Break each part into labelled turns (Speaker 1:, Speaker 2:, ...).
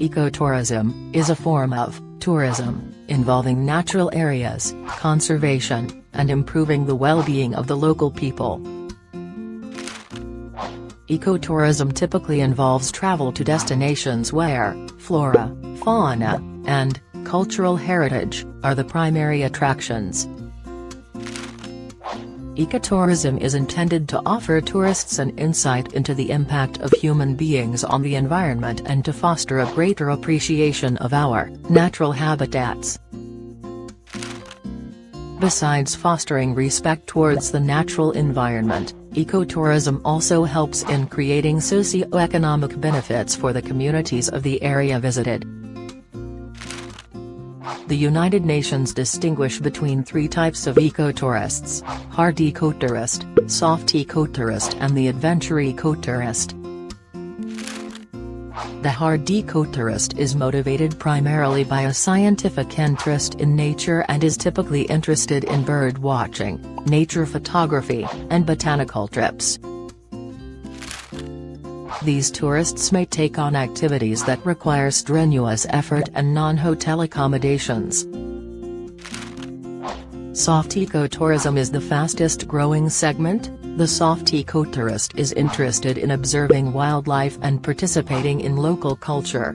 Speaker 1: Ecotourism is a form of tourism involving natural areas, conservation, and improving the well-being of the local people. Ecotourism typically involves travel to destinations where flora, fauna, and cultural heritage are the primary attractions. Ecotourism is intended to offer tourists an insight into the impact of human beings on the environment and to foster a greater appreciation of our natural habitats. Besides fostering respect towards the natural environment, ecotourism also helps in creating socio-economic benefits for the communities of the area visited. The United Nations distinguish between three types of ecotourists, hard ecotourist, soft ecotourist and the adventure ecotourist. The hard ecotourist is motivated primarily by a scientific interest in nature and is typically interested in bird watching, nature photography, and botanical trips. These tourists may take on activities that require strenuous effort and non-hotel accommodations. Soft ecotourism is the fastest growing segment, the soft ecotourist is interested in observing wildlife and participating in local culture.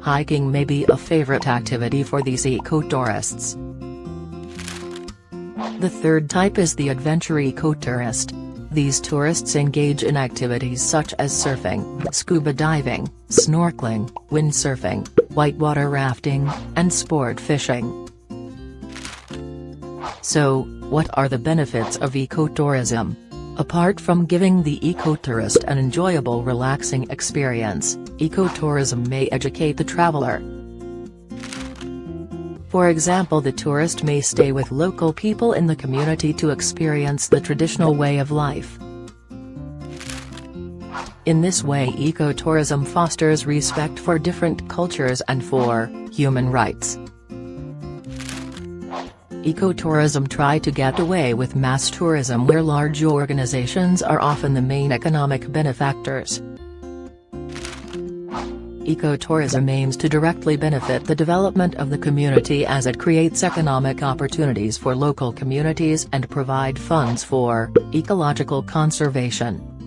Speaker 1: Hiking may be a favorite activity for these ecotourists. The third type is the adventure ecotourist. These tourists engage in activities such as surfing, scuba diving, snorkeling, windsurfing, whitewater rafting, and sport fishing. So, what are the benefits of ecotourism? Apart from giving the ecotourist an enjoyable relaxing experience, ecotourism may educate the traveler, for example the tourist may stay with local people in the community to experience the traditional way of life. In this way ecotourism fosters respect for different cultures and for human rights. Ecotourism try to get away with mass tourism where large organizations are often the main economic benefactors. Ecotourism aims to directly benefit the development of the community as it creates economic opportunities for local communities and provide funds for ecological conservation.